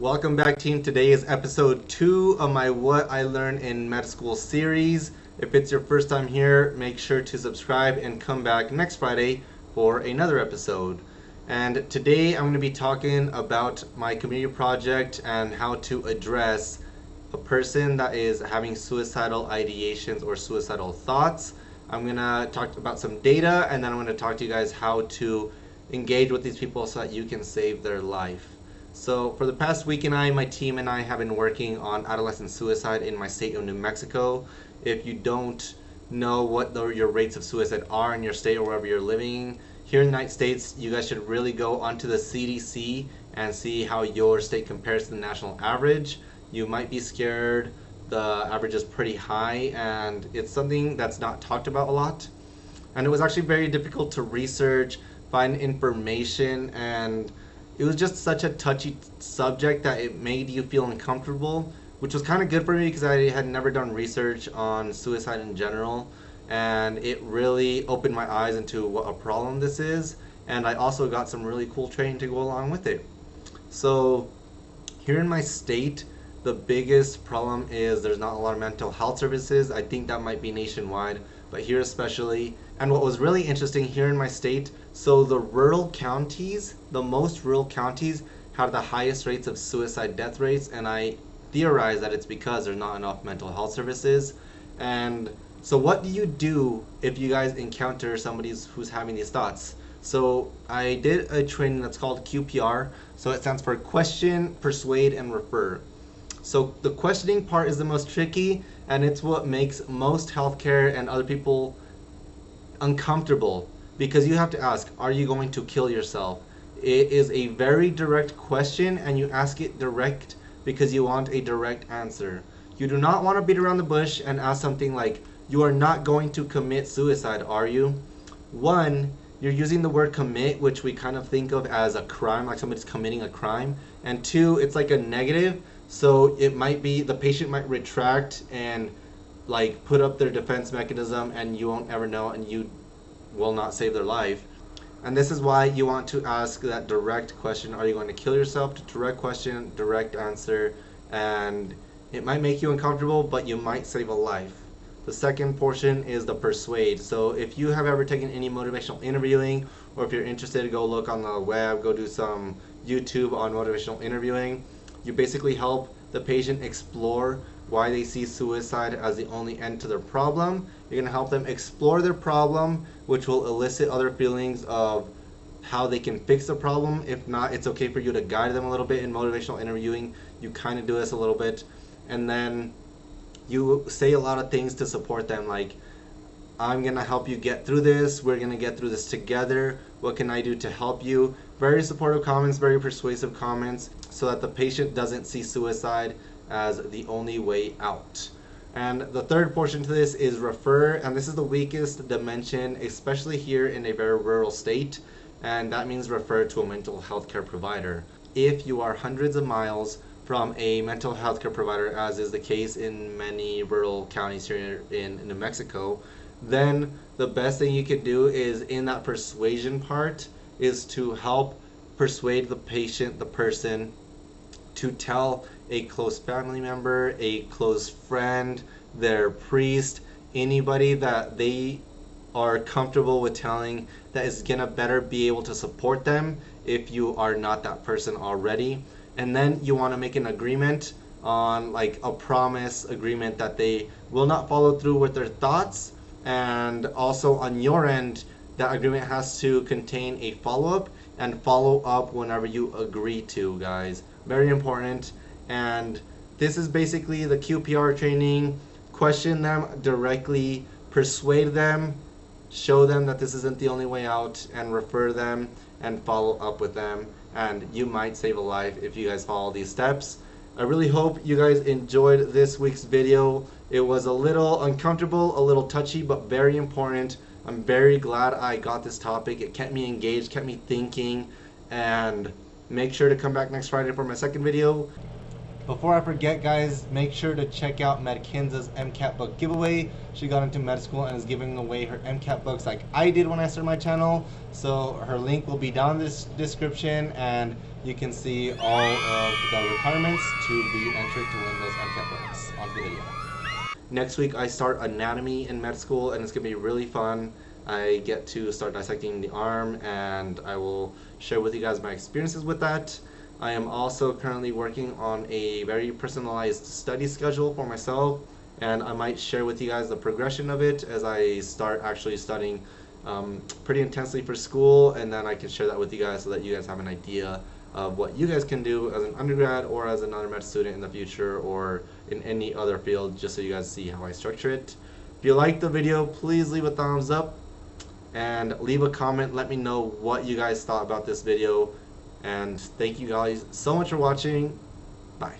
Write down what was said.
Welcome back team. Today is episode 2 of my What I Learned in Med School series. If it's your first time here, make sure to subscribe and come back next Friday for another episode. And today I'm going to be talking about my community project and how to address a person that is having suicidal ideations or suicidal thoughts. I'm going to talk about some data and then I'm going to talk to you guys how to engage with these people so that you can save their life. So for the past week and I, my team and I have been working on adolescent suicide in my state of New Mexico. If you don't know what the, your rates of suicide are in your state or wherever you're living, here in the United States, you guys should really go onto the CDC and see how your state compares to the national average. You might be scared. The average is pretty high and it's something that's not talked about a lot. And it was actually very difficult to research find information and it was just such a touchy subject that it made you feel uncomfortable which was kind of good for me because I had never done research on suicide in general and it really opened my eyes into what a problem this is and I also got some really cool training to go along with it. So here in my state the biggest problem is there's not a lot of mental health services. I think that might be nationwide but here especially. And what was really interesting here in my state, so the rural counties, the most rural counties have the highest rates of suicide death rates, and I theorize that it's because there's not enough mental health services. And so what do you do if you guys encounter somebody who's having these thoughts? So I did a training that's called QPR. So it stands for question, persuade, and refer. So the questioning part is the most tricky and it's what makes most healthcare and other people uncomfortable because you have to ask, are you going to kill yourself? It is a very direct question and you ask it direct because you want a direct answer. You do not want to beat around the bush and ask something like, you are not going to commit suicide, are you? One, you're using the word commit, which we kind of think of as a crime, like somebody's committing a crime. And two, it's like a negative, so it might be the patient might retract and like put up their defense mechanism and you won't ever know and you will not save their life. And this is why you want to ask that direct question, are you going to kill yourself? Direct question, direct answer, and it might make you uncomfortable, but you might save a life. The second portion is the persuade. So if you have ever taken any motivational interviewing, or if you're interested, go look on the web, go do some YouTube on motivational interviewing you basically help the patient explore why they see suicide as the only end to their problem. You're going to help them explore their problem, which will elicit other feelings of how they can fix the problem. If not, it's okay for you to guide them a little bit in motivational interviewing. You kind of do this a little bit. And then you say a lot of things to support them, like, I'm going to help you get through this. We're going to get through this together. What can I do to help you? Very supportive comments, very persuasive comments so that the patient doesn't see suicide as the only way out. And the third portion to this is refer, and this is the weakest dimension, especially here in a very rural state, and that means refer to a mental health care provider. If you are hundreds of miles from a mental health care provider, as is the case in many rural counties here in New Mexico, then the best thing you could do is in that persuasion part is to help persuade the patient, the person, to tell a close family member, a close friend, their priest, anybody that they are comfortable with telling that is gonna better be able to support them if you are not that person already. And then you wanna make an agreement on like a promise agreement that they will not follow through with their thoughts and also on your end that agreement has to contain a follow-up and follow up whenever you agree to guys. Very important. And this is basically the QPR training. Question them directly persuade them show them that this isn't the only way out and refer them and follow up with them. And you might save a life if you guys follow these steps. I really hope you guys enjoyed this week's video. It was a little uncomfortable a little touchy but very important I'm very glad I got this topic it kept me engaged kept me thinking and Make sure to come back next Friday for my second video. Before I forget, guys, make sure to check out Medkinza's MCAT book giveaway. She got into med school and is giving away her MCAT books like I did when I started my channel. So her link will be down in this description and you can see all of the requirements to be entered to win those MCAT books. On the video. Next week I start anatomy in med school and it's gonna be really fun. I get to start dissecting the arm and I will share with you guys my experiences with that. I am also currently working on a very personalized study schedule for myself and I might share with you guys the progression of it as I start actually studying um, pretty intensely for school and then I can share that with you guys so that you guys have an idea of what you guys can do as an undergrad or as an undergrad student in the future or in any other field just so you guys see how I structure it. If you like the video, please leave a thumbs up and leave a comment. Let me know what you guys thought about this video and thank you guys so much for watching. Bye.